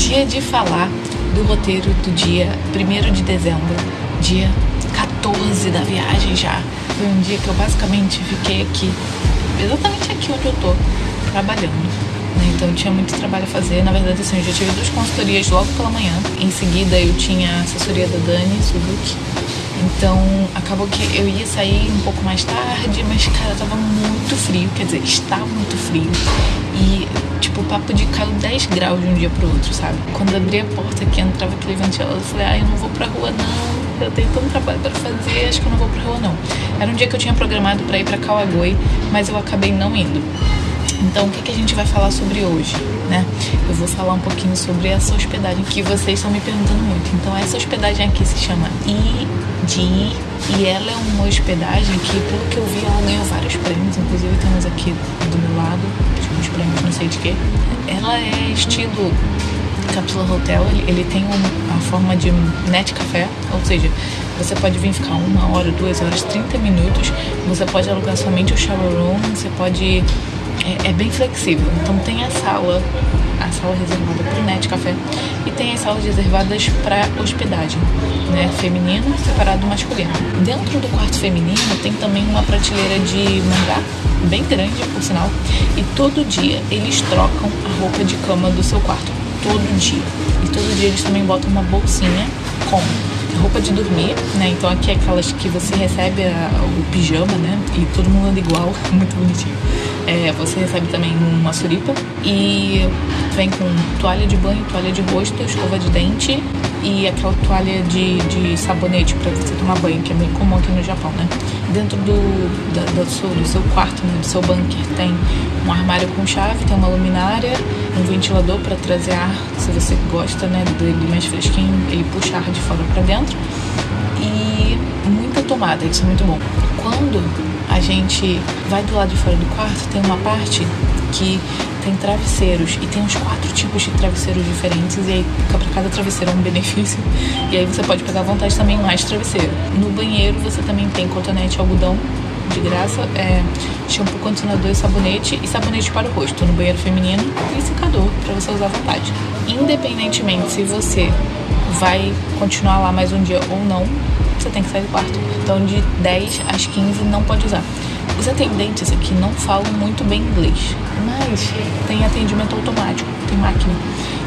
dia de falar do roteiro do dia 1 de dezembro, dia 14 da viagem já. Foi um dia que eu basicamente fiquei aqui, exatamente aqui onde eu tô, trabalhando. Né? Então eu tinha muito trabalho a fazer. Na verdade, assim, eu já tive duas consultorias logo pela manhã. Em seguida, eu tinha a assessoria da Dani Suzuki. Então acabou que eu ia sair um pouco mais tarde, mas cara, tava muito frio, quer dizer, estava muito frio. E tipo, o papo de caiu 10 graus de um dia pro outro, sabe? Quando abri a porta que entrava aquele ventilador, eu falei, ai, eu não vou pra rua não, eu tenho tanto trabalho para fazer, acho que eu não vou pra rua não. Era um dia que eu tinha programado para ir para Kawagoi, mas eu acabei não indo. Então, o que, que a gente vai falar sobre hoje, né? Eu vou falar um pouquinho sobre essa hospedagem que vocês estão me perguntando muito. Então, essa hospedagem aqui se chama ID e ela é uma hospedagem que, pelo que eu vi, ela ganhou vários prêmios. Inclusive, temos aqui do meu lado, uns prêmios, não sei de quê. Ela é estilo Capsula Hotel, ele, tem um, a forma de net café, ou seja, você pode vir ficar uma hora, duas horas, 30 minutos. Você pode alugar somente o shower room, você pode é, é bem flexível. Então tem a sala, a sala reservada para o net café e tem as salas reservadas para hospedagem, né, feminino separado do masculino. Dentro do quarto feminino tem também uma prateleira de mangá bem grande, por sinal, e todo dia eles trocam a roupa de cama do seu quarto, todo dia. E todo dia eles também botam uma bolsinha com roupa de dormir, né? Então aqui é aquelas que você recebe a, o pijama, né? E todo mundo anda igual, muito bonitinho. É, você recebe também uma suripa e vem com toalha de banho, toalha de rosto, escova de dente e aquela toalha de, de sabonete para você tomar banho, que é bem comum aqui no Japão, né? Dentro do, da, do, seu, do seu quarto, né, do seu bunker, tem um armário com chave, tem uma luminária, um ventilador para trazer ar, se você gosta, né, dele mais fresquinho, ele puxa ar de fora para dentro e muita tomada, isso é muito bom. Quando a gente vai do lado de fora do quarto, tem uma parte que tem travesseiros e tem uns quatro tipos de travesseiros diferentes e aí para cada travesseiro é um benefício e aí você pode pegar à vontade também mais travesseiro. No banheiro você também tem cotonete algodão de graça, é, shampoo, condicionador e sabonete e sabonete para o rosto no banheiro feminino e secador para você usar à vontade. Independentemente se você vai continuar lá mais um dia ou não, você tem que sair do quarto. Então de 10 às 15 não pode usar. Os atendentes aqui não falam muito bem inglês, mas tem atendimento automático, tem máquina.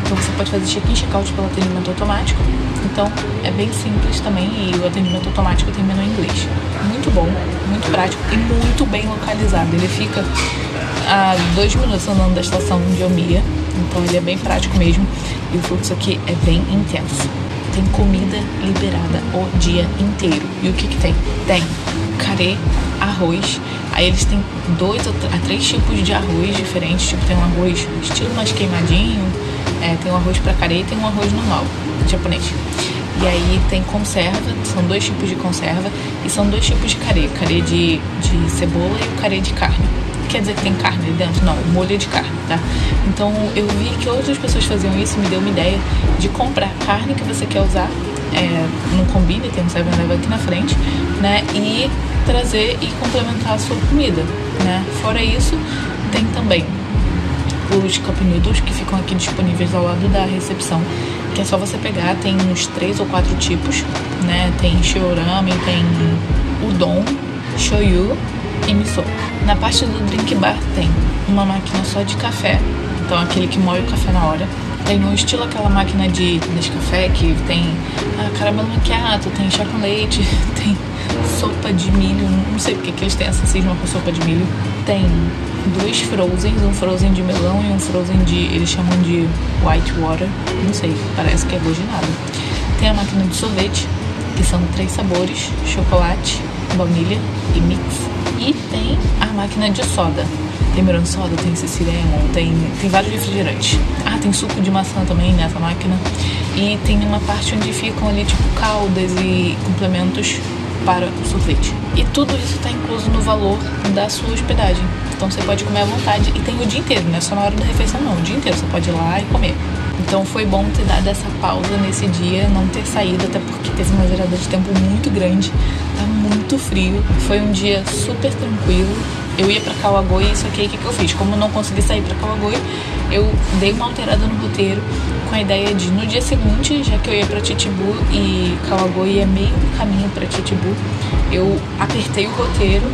Então você pode fazer check-in, check-out pelo atendimento automático. Então é bem simples também e o atendimento automático tem menu em inglês. Muito bom, muito prático e muito bem localizado. Ele fica a dois minutos andando da estação de Omiya, então ele é bem prático mesmo e o fluxo aqui é bem intenso. Tem comida liberada o dia inteiro. E o que que tem? Tem carê, arroz. Aí eles têm dois ou três tipos de arroz diferentes. Tipo, tem um arroz estilo mais queimadinho, é, tem um arroz pra carê e tem um arroz normal, japonês. E aí tem conserva, são dois tipos de conserva e são dois tipos de carê, carê de, de cebola e o carê de carne. Quer dizer que tem carne dentro? Não, molho de carne, tá? Então eu vi que outras pessoas faziam isso, me deu uma ideia de comprar carne que você quer usar é, no combine, tem um 7-Eleven aqui na frente, né? E trazer e complementar a sua comida, né? Fora isso, tem também os cup noodles que ficam aqui disponíveis ao lado da recepção, que é só você pegar, tem uns três ou quatro tipos, né? Tem shiorami, tem udon, shoyu e miso. Na parte do drink bar tem uma máquina só de café, então aquele que moe o café na hora tem no estilo aquela máquina de Nescafé que tem ah, caramelo macchiato, tem chá com leite, tem sopa de milho, não sei porque que eles têm essa cisma com sopa de milho. Tem dois frozens, um frozen de melão e um frozen de, eles chamam de white water, não sei, parece que é goginado. Tem a máquina de sorvete, que são três sabores, chocolate, baunilha e mix. E tem a máquina de soda, tem melon soda, tem Ceciremon, tem, tem vários refrigerantes. Ah, tem suco de maçã também nessa máquina. E tem uma parte onde ficam ali tipo caldas e complementos para o sorvete. E tudo isso está incluso no valor da sua hospedagem. Então você pode comer à vontade e tem o dia inteiro, não é só na hora da refeição não, o dia inteiro você pode ir lá e comer. Então foi bom ter dado essa pausa nesse dia, não ter saído, até porque teve uma gerada de tempo muito grande, tá muito frio. Foi um dia super tranquilo. Eu ia para Kawagoe, só que aí o que, que eu fiz? Como eu não consegui sair para Kawagoe, eu dei uma alterada no roteiro com a ideia de no dia seguinte, já que eu ia para Titibu e Kawagoe é meio caminho para Titibu, eu apertei o roteiro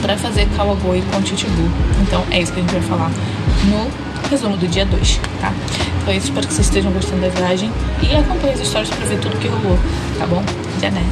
para fazer Kawagoe com Titibu. Então é isso que a gente vai falar no resumo do dia 2, tá? Então é isso, espero que vocês estejam gostando da viagem e acompanhe as histórias para ver tudo que rolou, tá bom? Já né?